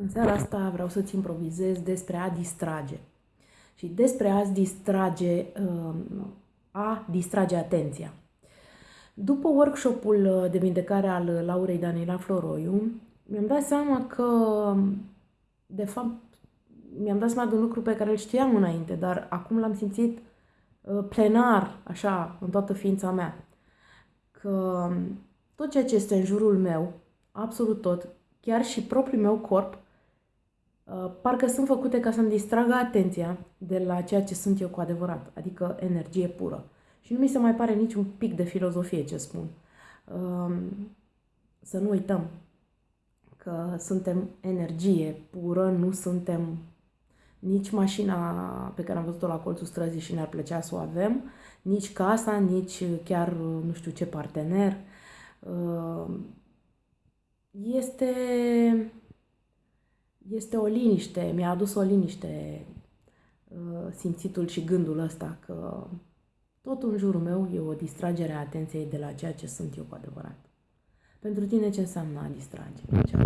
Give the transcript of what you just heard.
În seara asta vreau să-ți improvizez despre a distrage. Și despre a distrage, um, a distrage atenția. După workshopul de vindecare al Laurei Daniela Floroiu, mi-am dat seama că, de fapt, mi-am dat seama de un lucru pe care îl știam înainte, dar acum l-am simțit uh, plenar, așa, în toată ființa mea. Că tot ceea ce este în jurul meu, absolut tot, chiar și propriul meu corp, uh, parcă sunt făcute ca să-mi distragă atenția de la ceea ce sunt eu cu adevărat, adică energie pură. Și nu mi se mai pare niciun pic de filozofie ce spun. Um, să nu uităm că suntem energie pură, nu suntem nici mașina pe care am văzut-o la colțul străzii și ne-ar plăcea să o avem, nici casa, nici chiar nu știu ce partener. Um, este, este o liniște, mi-a adus o liniște uh, simțitul și gândul ăsta că tot în jurul meu e o distragere a atenției de la ceea ce sunt eu cu adevărat. Pentru tine ce înseamnă a distrage? Ce